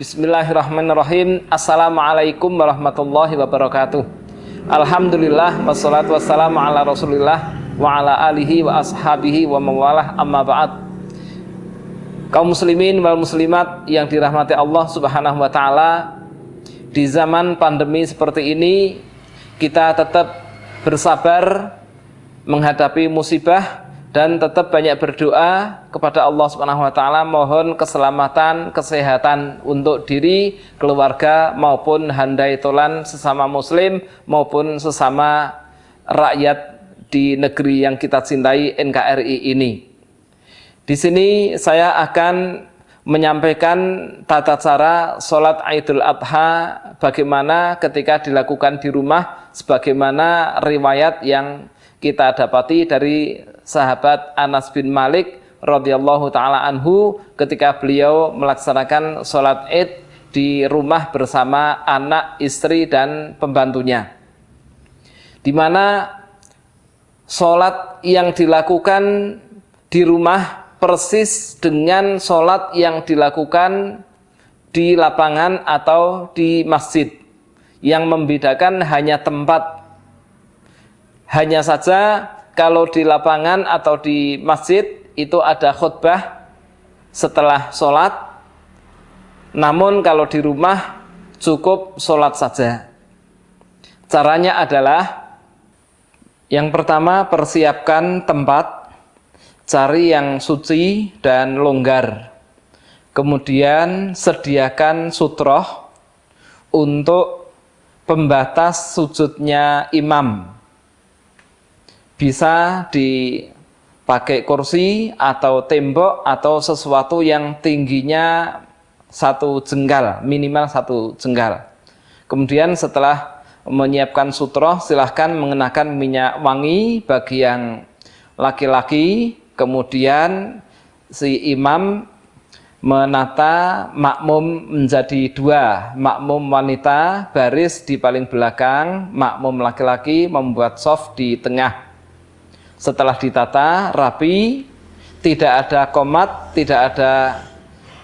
Bismillahirrahmanirrahim. Assalamualaikum warahmatullahi wabarakatuh. Alhamdulillah Wassalatu wassalamu ala rasulillah Wa ala alihi wa ashabihi wa mawalah amma ba'd. Kaum muslimin wal muslimat yang dirahmati Allah subhanahu wa ta'ala Di zaman pandemi seperti ini Kita tetap bersabar Menghadapi musibah dan tetap banyak berdoa kepada Allah Subhanahu wa taala mohon keselamatan, kesehatan untuk diri, keluarga maupun handai tolan sesama muslim maupun sesama rakyat di negeri yang kita cintai NKRI ini. Di sini saya akan menyampaikan tata cara sholat Idul Adha bagaimana ketika dilakukan di rumah sebagaimana riwayat yang kita dapati dari sahabat Anas bin Malik radhiyallahu taala anhu ketika beliau melaksanakan sholat Id di rumah bersama anak, istri dan pembantunya. Di mana sholat yang dilakukan di rumah persis dengan sholat yang dilakukan di lapangan atau di masjid. Yang membedakan hanya tempat hanya saja kalau di lapangan atau di masjid itu ada khutbah setelah sholat. Namun kalau di rumah cukup sholat saja. Caranya adalah yang pertama persiapkan tempat, cari yang suci dan longgar. Kemudian sediakan sutroh untuk pembatas sujudnya imam bisa dipakai kursi atau tembok atau sesuatu yang tingginya satu jengkal, minimal satu jengkal. Kemudian setelah menyiapkan sutroh, silahkan mengenakan minyak wangi bagi yang laki-laki, kemudian si imam menata makmum menjadi dua makmum wanita baris di paling belakang makmum laki-laki membuat soft di tengah setelah ditata rapi tidak ada komat tidak ada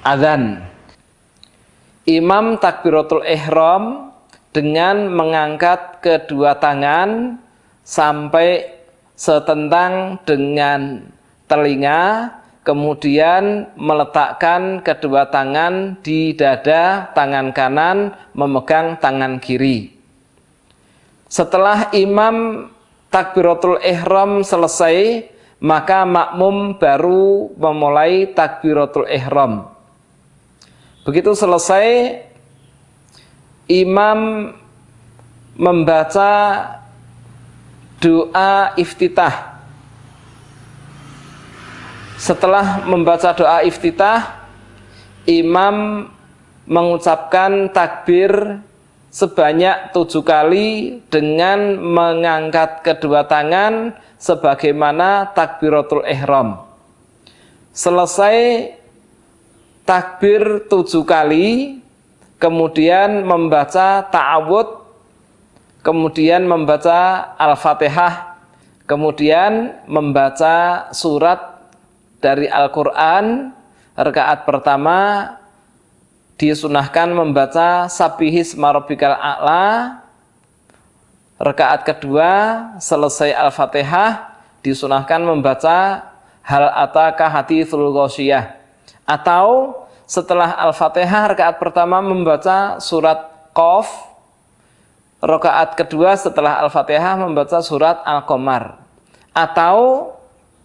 adzan. Imam takbiratul ihram dengan mengangkat kedua tangan sampai setentang dengan telinga kemudian meletakkan kedua tangan di dada tangan kanan memegang tangan kiri. Setelah imam takbiratul ihram selesai, maka makmum baru memulai takbiratul ihram. Begitu selesai, imam membaca doa iftitah. Setelah membaca doa iftitah, imam mengucapkan takbir sebanyak tujuh kali dengan mengangkat kedua tangan sebagaimana takbiratul ihram. Selesai takbir tujuh kali, kemudian membaca ta'awud, kemudian membaca Al-Fatihah, kemudian membaca surat dari Al-Quran, rakaat pertama disunahkan membaca sabihis marobikal a'la. Rekaat kedua selesai al-fatihah disunahkan membaca hal ataka hati ghasyiyah atau setelah al-fatihah rekaat pertama membaca surat qaf. Rakaat kedua setelah al-fatihah membaca surat al-qamar. Atau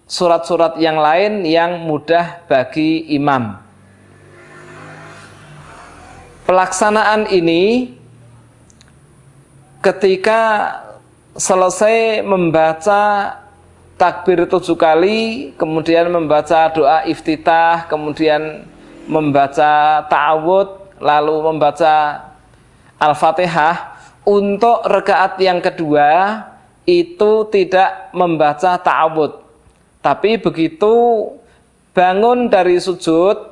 surat-surat yang lain yang mudah bagi imam pelaksanaan ini ketika selesai membaca takbir tujuh kali, kemudian membaca doa iftitah, kemudian membaca ta'awud, lalu membaca Al-Fatihah, untuk rekaat yang kedua itu tidak membaca ta'awud. Tapi begitu bangun dari sujud,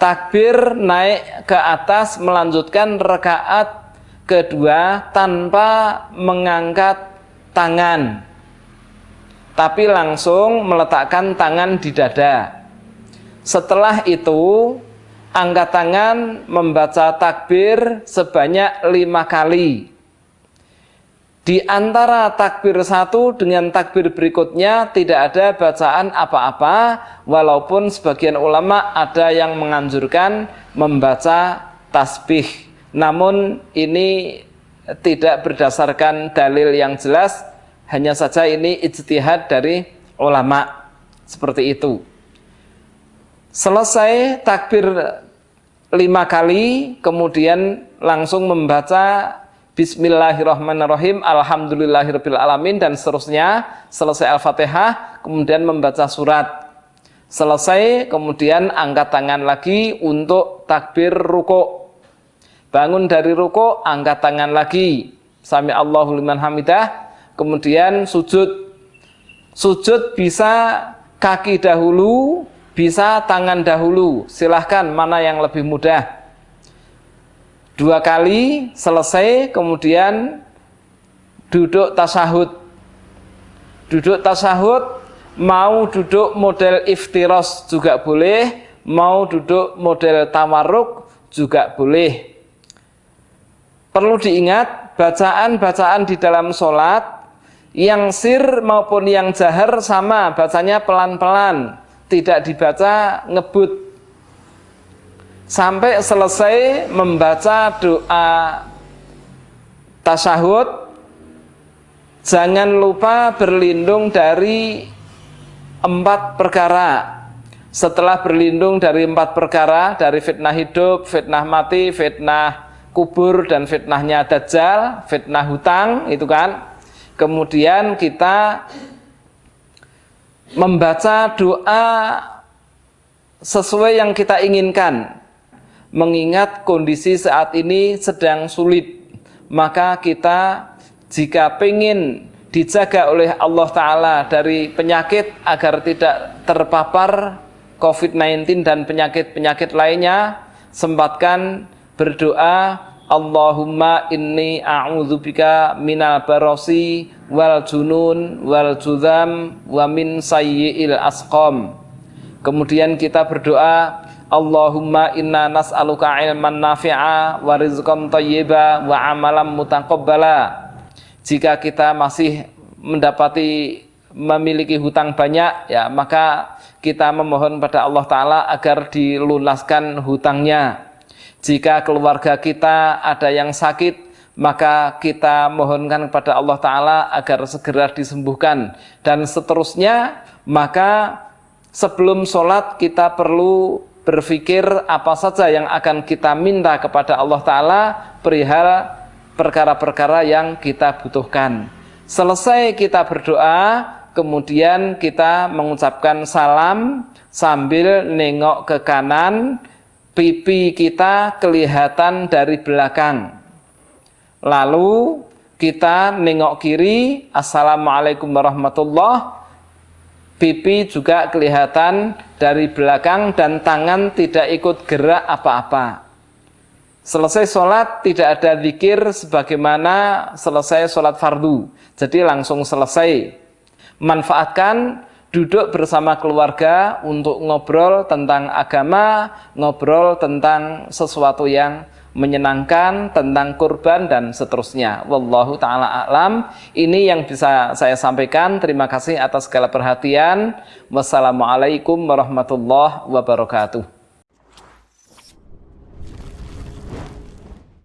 takbir naik ke atas melanjutkan rekaat kedua tanpa mengangkat tangan tapi langsung meletakkan tangan di dada setelah itu angkat tangan membaca takbir sebanyak lima kali. Di antara takbir satu dengan takbir berikutnya tidak ada bacaan apa-apa, walaupun sebagian ulama ada yang menganjurkan membaca tasbih. Namun ini tidak berdasarkan dalil yang jelas, hanya saja ini ijtihad dari ulama seperti itu. Selesai takbir lima kali, kemudian langsung membaca Bismillahirrahmanirrahim, Alhamdulillahirrahmanirrahim, dan seterusnya. Selesai Al-Fatihah, kemudian membaca surat. Selesai, kemudian angkat tangan lagi untuk takbir ruko. Bangun dari ruko, angkat tangan lagi. Sami Allahu liman hamidah. Kemudian sujud. Sujud bisa kaki dahulu, bisa tangan dahulu, silahkan mana yang lebih mudah. Dua kali selesai, kemudian duduk tasahud. Duduk tasahud, mau duduk model iftiros juga boleh, mau duduk model tawarruk juga boleh. Perlu diingat, bacaan-bacaan di dalam sholat, yang sir maupun yang jahar sama, bacanya pelan-pelan tidak dibaca ngebut sampai selesai membaca doa tasyahud jangan lupa berlindung dari empat perkara. Setelah berlindung dari empat perkara dari fitnah hidup, fitnah mati, fitnah kubur dan fitnahnya dajjal, fitnah hutang itu kan. Kemudian kita membaca doa sesuai yang kita inginkan mengingat kondisi saat ini sedang sulit maka kita jika ingin dijaga oleh Allah Ta'ala dari penyakit agar tidak terpapar COVID-19 dan penyakit-penyakit lainnya sempatkan berdoa Allahumma inni a'udzubika minal barosi wal junun wal judam wa min sayyi'il asqam. Kemudian kita berdoa Allahumma inna nas'aluka ilman nafi'a wa rizqan thayyiba wa amalan mutaqabbala. Jika kita masih mendapati memiliki hutang banyak ya maka kita memohon pada Allah taala agar dilunaskan hutangnya jika keluarga kita ada yang sakit, maka kita mohonkan kepada Allah Ta'ala agar segera disembuhkan. Dan seterusnya, maka sebelum sholat kita perlu berpikir apa saja yang akan kita minta kepada Allah Ta'ala perihal perkara-perkara yang kita butuhkan. Selesai kita berdoa, kemudian kita mengucapkan salam sambil nengok ke kanan, pipi kita kelihatan dari belakang. Lalu kita nengok kiri, Assalamualaikum warahmatullah. Pipi juga kelihatan dari belakang dan tangan tidak ikut gerak apa-apa. Selesai sholat tidak ada zikir sebagaimana selesai sholat fardu. Jadi langsung selesai. Manfaatkan duduk bersama keluarga untuk ngobrol tentang agama, ngobrol tentang sesuatu yang menyenangkan, tentang kurban dan seterusnya. Wallahu taala a'lam. Ini yang bisa saya sampaikan. Terima kasih atas segala perhatian. Wassalamualaikum warahmatullahi wabarakatuh.